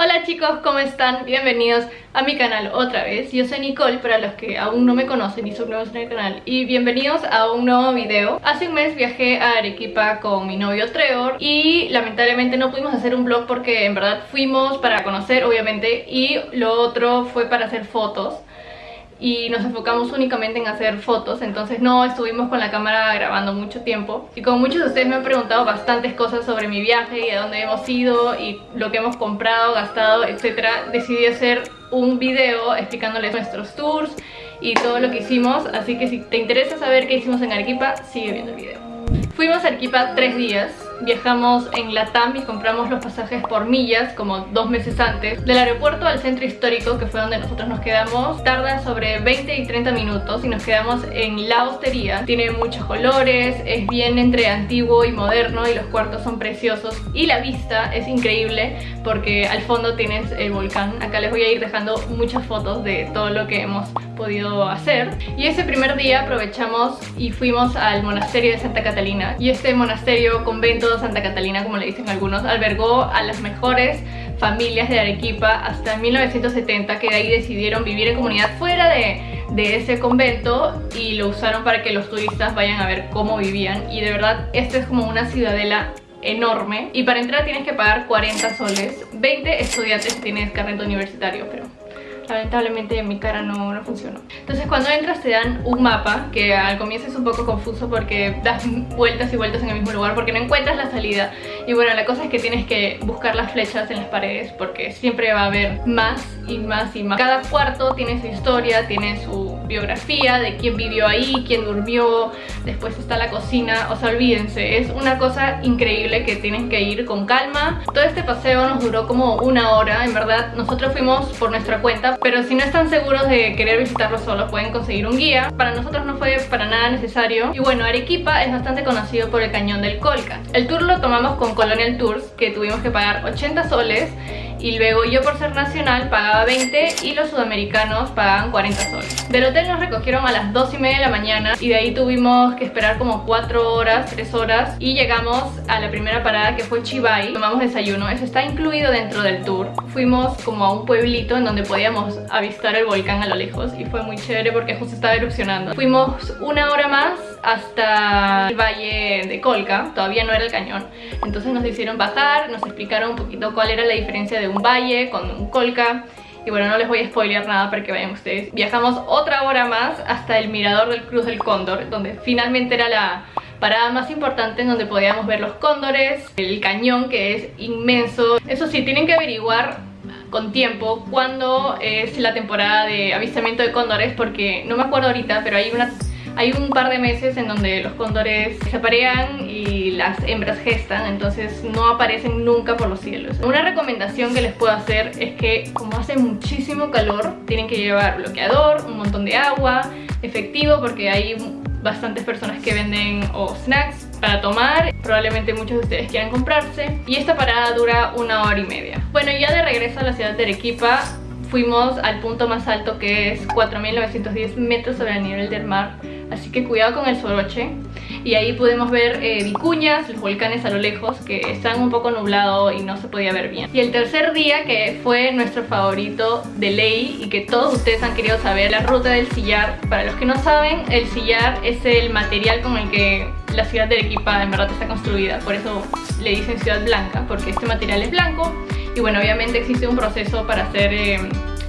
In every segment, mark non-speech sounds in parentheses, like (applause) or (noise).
Hola chicos, ¿cómo están? Bienvenidos a mi canal otra vez. Yo soy Nicole, para los que aún no me conocen y son nuevos en el canal Y bienvenidos a un nuevo video. Hace un mes viajé a Arequipa con mi novio Trevor Y lamentablemente no pudimos hacer un vlog porque en verdad fuimos para conocer obviamente Y lo otro fue para hacer fotos y nos enfocamos únicamente en hacer fotos entonces no estuvimos con la cámara grabando mucho tiempo. Y como muchos de ustedes me han preguntado bastantes cosas sobre mi viaje y a dónde hemos ido y lo que hemos comprado, gastado, etcétera decidí hacer un video explicándoles nuestros tours y todo lo que hicimos. Así que si te interesa saber qué hicimos en Arequipa sigue viendo el video. Fuimos a Arequipa tres días viajamos en Latam y compramos los pasajes por millas como dos meses antes. Del aeropuerto al centro histórico, que fue donde nosotros nos quedamos, tarda sobre 20 y 30 minutos y nos quedamos en la hostería. Tiene muchos colores, es bien entre antiguo y moderno y los cuartos son preciosos. Y la vista es increíble porque al fondo tienes el volcán. Acá les voy a ir dejando muchas fotos de todo lo que hemos podido hacer. Y ese primer día aprovechamos y fuimos al monasterio de Santa Catalina. Y este monasterio, convento Santa Catalina, como le dicen algunos, albergó a las mejores familias de Arequipa hasta 1970 que de ahí decidieron vivir en comunidad fuera de, de, ese convento y lo usaron para que los turistas vayan a ver cómo vivían. Y de verdad esta es como una ciudadela enorme. Y para entrar tienes que pagar 40 soles. 20 estudiantes tienes carnet universitario pero lamentablemente mi cara no, no funcionó. Entonces cuando entras te dan un mapa que al comienzo es un poco confuso porque das vueltas y vueltas en el mismo lugar porque no encuentras la salida. Y bueno la cosa es que tienes que buscar las flechas en las paredes porque siempre va a haber más y más y más. Cada cuarto tiene su historia, tiene su biografía de quién vivió ahí, quién durmió, después está la cocina, o sea, olvídense, es una cosa increíble que tienen que ir con calma. Todo este paseo nos duró como una hora, en verdad, nosotros fuimos por nuestra cuenta, pero si no están seguros de querer visitarlo solo, pueden conseguir un guía. Para nosotros no fue para nada necesario. Y bueno, Arequipa es bastante conocido por el cañón del Colca. El tour lo tomamos con Colonial Tours, que tuvimos que pagar 80 soles y luego yo por ser nacional pagaba 20 y los sudamericanos pagaban 40 soles. Del hotel nos recogieron a las 2 y media de la mañana y de ahí tuvimos que esperar como 4 horas, 3 horas y llegamos a la primera parada que fue Chivay. Tomamos desayuno, eso está incluido dentro del tour. Fuimos como a un pueblito en donde podíamos avistar el volcán a lo lejos y fue muy chévere porque justo estaba erupcionando. Fuimos una hora más hasta el valle de Colca, todavía no era el cañón. Entonces nos hicieron bajar, nos explicaron un poquito cuál era la diferencia de un valle con un colca y bueno, no les voy a spoilear nada para que vayan ustedes. Viajamos otra hora más hasta el mirador del Cruz del Cóndor, donde finalmente era la parada más importante en donde podíamos ver los cóndores, el cañón que es inmenso. Eso sí, tienen que averiguar con tiempo cuándo es la temporada de avistamiento de cóndores porque no me acuerdo ahorita, pero hay una hay un par de meses en donde los cóndores se aparean y las hembras gestan, entonces no aparecen nunca por los cielos. Una recomendación que les puedo hacer es que como hace muchísimo calor, tienen que llevar bloqueador, un montón de agua, efectivo, porque hay bastantes personas que venden o snacks para tomar. Probablemente muchos de ustedes quieran comprarse. Y esta parada dura una hora y media. Bueno ya de regreso a la ciudad de Arequipa fuimos al punto más alto que es 4.910 metros sobre el nivel del mar así que cuidado con el soroche. Y ahí pudimos ver eh, vicuñas, los volcanes a lo lejos que están un poco nublados y no se podía ver bien. Y el tercer día que fue nuestro favorito de ley y que todos ustedes han querido saber la ruta del sillar. Para los que no saben, el sillar es el material con el que la ciudad de Arequipa en verdad está construida. Por eso le dicen ciudad blanca porque este material es blanco y bueno obviamente existe un proceso para hacer eh,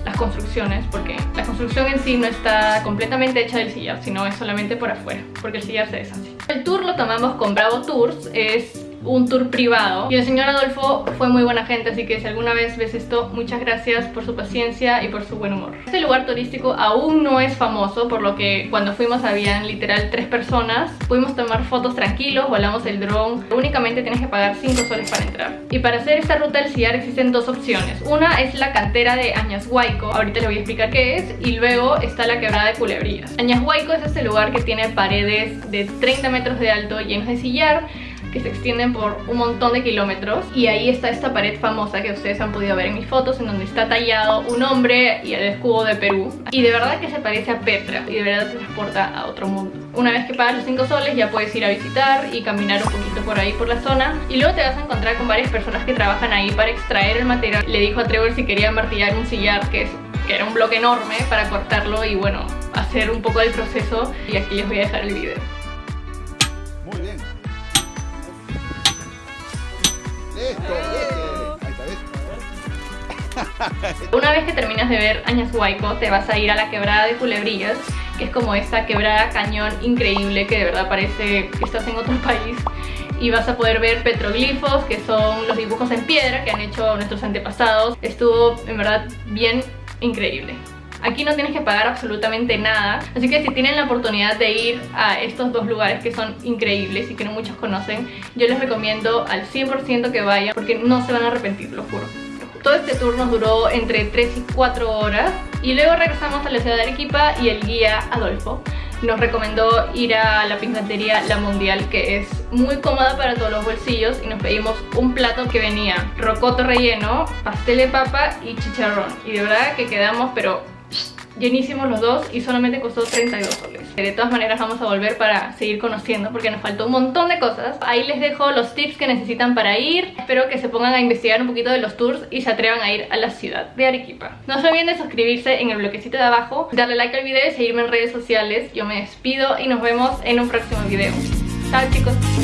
las construcciones porque la construcción en sí no está completamente hecha del sillar sino es solamente por afuera porque el sillar se deshace. El tour lo tomamos con Bravo Tours es un tour privado. Y el señor Adolfo fue muy buena gente así que si alguna vez ves esto muchas gracias por su paciencia y por su buen humor. Este lugar turístico aún no es famoso por lo que cuando fuimos habían literal tres personas. Pudimos tomar fotos tranquilos, volamos el dron. Únicamente tienes que pagar 5 soles para entrar. Y para hacer esta ruta del CIAR existen dos opciones. Una es la cantera de Añashuayco ahorita les voy a explicar qué es y luego está la quebrada de Culebrías. Añashuayco es este lugar que tiene paredes de 30 metros de alto llenos de sillar que se extienden por un montón de kilómetros y ahí está esta pared famosa que ustedes han podido ver en mis fotos en donde está tallado un hombre y el escudo de Perú y de verdad que se parece a Petra y de verdad te transporta a otro mundo. Una vez que pagas los 5 soles ya puedes ir a visitar y caminar un poquito por ahí por la zona y luego te vas a encontrar con varias personas que trabajan ahí para extraer el material. Le dijo a Trevor si quería martillar un sillar que, es, que era un bloque enorme para cortarlo y bueno, hacer un poco del proceso y aquí les voy a dejar el video. Está, (laughs) Una vez que terminas de ver Añas Huayco, te vas a ir a la quebrada de Culebrillas, que es como esta quebrada cañón increíble que de verdad parece que estás en otro (laughs) país. Y vas a poder ver petroglifos, que son los dibujos en piedra que han hecho nuestros antepasados. Estuvo en verdad bien increíble. Aquí no tienes que pagar absolutamente nada, así que si tienen la oportunidad de ir a estos dos lugares que son increíbles y que no muchos conocen, yo les recomiendo al 100% que vayan porque no se van a arrepentir, lo juro. Todo este tour nos duró entre 3 y 4 horas y luego regresamos a la ciudad de Arequipa y el guía Adolfo nos recomendó ir a la pingantería La Mundial que es muy cómoda para todos los bolsillos y nos pedimos un plato que venía rocoto relleno, pastel de papa y chicharrón y de verdad que quedamos pero llenísimos los dos y solamente costó 32 soles. De todas maneras vamos a volver para seguir conociendo porque nos faltó un montón de cosas. Ahí les dejo los tips que necesitan para ir. Espero que se pongan a investigar un poquito de los tours y se atrevan a ir a la ciudad de Arequipa. No se olviden de suscribirse en el bloquecito de abajo, darle like al video y seguirme en redes sociales. Yo me despido y nos vemos en un próximo video. Chao chicos.